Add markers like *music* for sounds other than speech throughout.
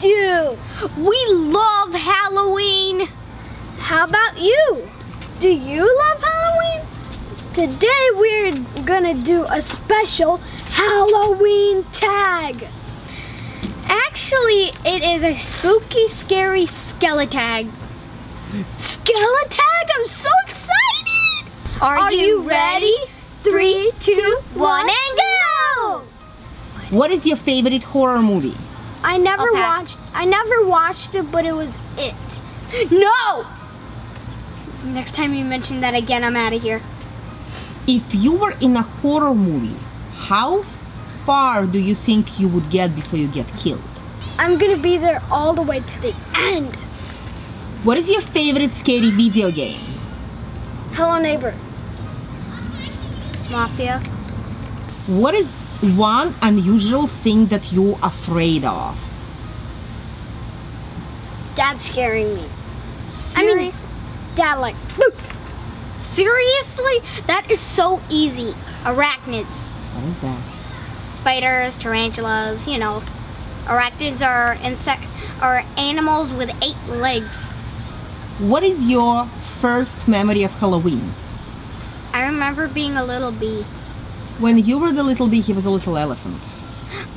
too. We love Halloween. How about you? Do you love Halloween? Today we're gonna do a special Halloween tag. Actually, it is a spooky, scary skeletag. Skeletag? I'm so excited! Are, Are you, you ready? Three, two, one, and go! What is your favorite horror movie? I never watched. I never watched it, but it was it. No. Next time you mention that again, I'm out of here. If you were in a horror movie, how far do you think you would get before you get killed? I'm gonna be there all the way to the end. What is your favorite scary video game? Hello, neighbor. Mafia. What is one unusual thing that you're afraid of? Dad's scaring me. I mean, Dad like. "Boo." Seriously? That is so easy. Arachnids. What is that? Spiders, tarantulas, you know. Arachnids are insect are animals with eight legs. What is your first memory of Halloween? I remember being a little bee. When you were the little bee, he was a little elephant. *gasps*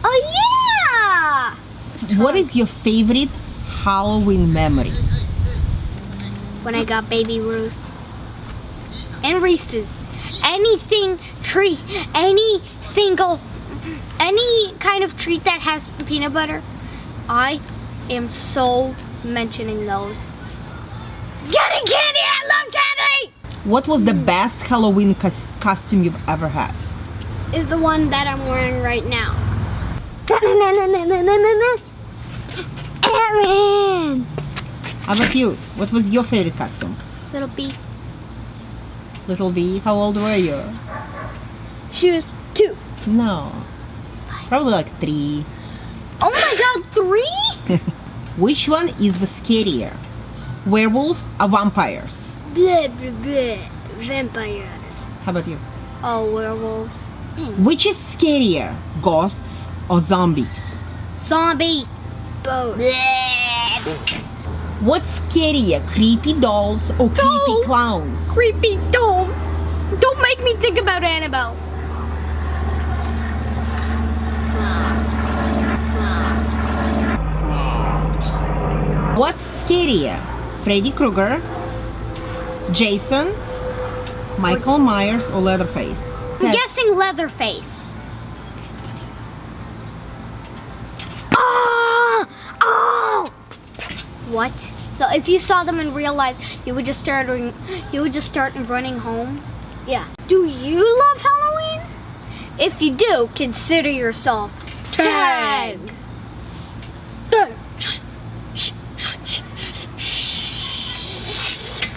Oh yeah! What is your favorite Halloween memory? when I got baby Ruth. And Reese's. Anything treat, any single, any kind of treat that has peanut butter, I am so mentioning those. Getting candy! I love candy! What was the best Halloween cos- costume you've ever had? Is the one that I'm wearing right now. Aaron. How about you? What was your favorite costume? Little bee. Little bee, how old were you? She was two. No. Probably like three. Oh my God, three? *laughs* Which one is the scarier? Werewolves or vampires? Blah blah blah. Vampires. How about you? Oh, werewolves. Which is scarier? Ghosts or zombies? Zombie. Both. What's scarier? Creepy dolls or creepy clowns? Creepy dolls. Don't make me think about Annabelle. Clowns. Clowns. What's scarier? Freddy Krueger, Jason, Michael Myers, or Leatherface? I'm guessing Leatherface. Ah! Oh! What? So if you saw them in real life, you would just start you would just start running home? Yeah. Do you love Halloween? If you do, consider yourself tagged.